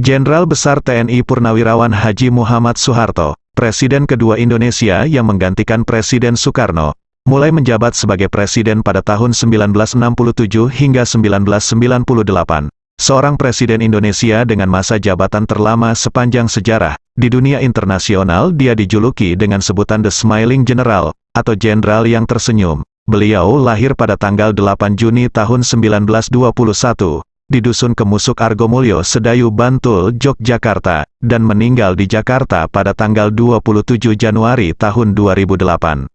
Jenderal Besar TNI Purnawirawan Haji Muhammad Soeharto, Presiden kedua Indonesia yang menggantikan Presiden Soekarno, mulai menjabat sebagai presiden pada tahun 1967 hingga 1998. Seorang presiden Indonesia dengan masa jabatan terlama sepanjang sejarah. Di dunia internasional dia dijuluki dengan sebutan The Smiling General, atau Jenderal yang tersenyum. Beliau lahir pada tanggal 8 Juni tahun 1921, di Dusun Kemusuk Argomulyo Sedayu Bantul, Yogyakarta, dan meninggal di Jakarta pada tanggal 27 Januari tahun 2008.